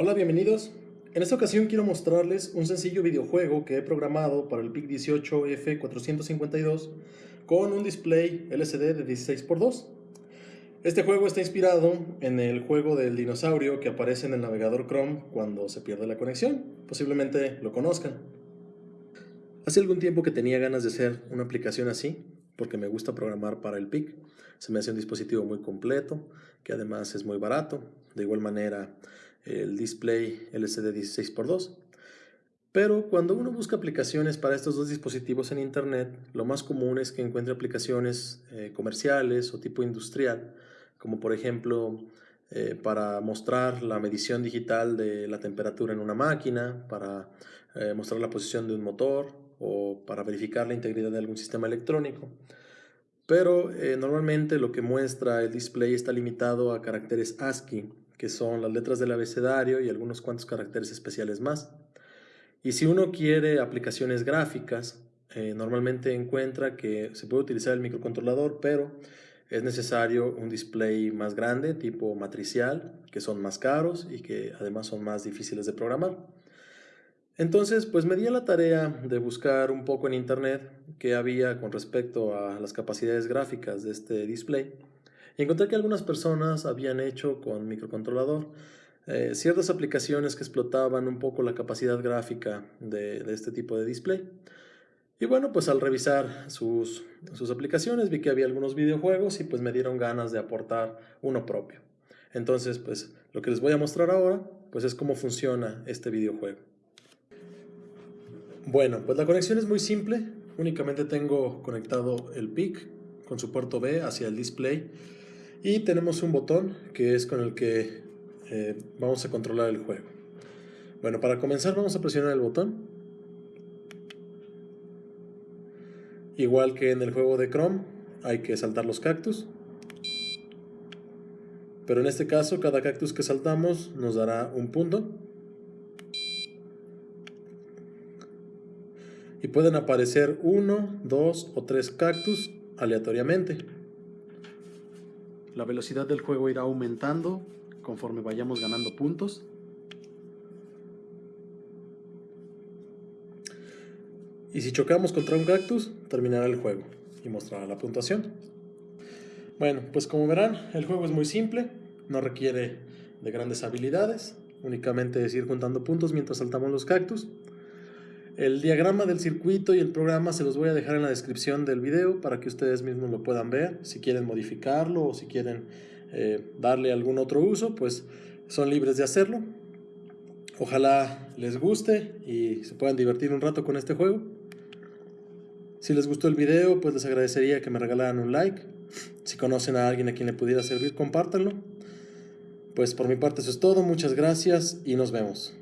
Hola, bienvenidos. En esta ocasión quiero mostrarles un sencillo videojuego que he programado para el PIC18F452 con un display LCD de 16x2. Este juego está inspirado en el juego del dinosaurio que aparece en el navegador Chrome cuando se pierde la conexión. Posiblemente lo conozcan. Hace algún tiempo que tenía ganas de hacer una aplicación así, porque me gusta programar para el PIC. Se me hace un dispositivo muy completo, que además es muy barato. De igual manera, el display LCD 16x2. Pero cuando uno busca aplicaciones para estos dos dispositivos en Internet, lo más común es que encuentre aplicaciones eh, comerciales o tipo industrial, como por ejemplo eh, para mostrar la medición digital de la temperatura en una máquina, para eh, mostrar la posición de un motor, o para verificar la integridad de algún sistema electrónico. Pero normalmente lo que muestra el display está limitado a caracteres ASCII, que son las letras del abecedario y algunos cuantos caracteres especiales más. Y si uno quiere aplicaciones gráficas, eh, normalmente encuentra que se puede utilizar el microcontrolador, pero es necesario un display más grande, tipo matricial, que son más caros y que además son más difíciles de programar. Entonces, pues me di a la tarea de buscar un poco en internet qué había con respecto a las capacidades gráficas de este display y encontré que algunas personas habían hecho con microcontrolador eh, ciertas aplicaciones que explotaban un poco la capacidad gráfica de, este tipo de display. Y bueno, pues al revisar sus, sus aplicaciones vi que había algunos videojuegos y pues me dieron ganas de aportar uno propio. Entonces, pues lo que les voy a mostrar ahora, pues es cómo funciona este videojuego. Bueno, pues la conexión es muy simple. Únicamente tengo conectado el PIC con su puerto B hacia el display y tenemos un botón que es con el que eh, vamos a controlar el juego. Bueno, para comenzar vamos a presionar el botón. Igual que en el juego de Chrome, hay que saltar los cactus. Pero en este caso, cada cactus que saltamos nos dará un punto. y pueden aparecer uno, dos o tres cactus aleatoriamente. La velocidad del juego irá aumentando conforme vayamos ganando puntos. Y si chocamos contra un cactus, terminará el juego y mostrará la puntuación. Bueno, pues como verán, el juego es muy simple, no requiere de grandes habilidades, únicamente es ir juntando puntos mientras saltamos los cactus. El diagrama del circuito y el programa se los voy a dejar en la descripción del video para que ustedes mismos lo puedan ver. Si quieren modificarlo o si quieren eh, darle algún otro uso, pues son libres de hacerlo. Ojalá les guste y se puedan divertir un rato con este juego. Si les gustó el video, pues les agradecería que me regalaran un like. Si conocen a alguien a quien le pudiera servir, compártanlo. Pues por mi parte eso es todo, muchas gracias y nos vemos.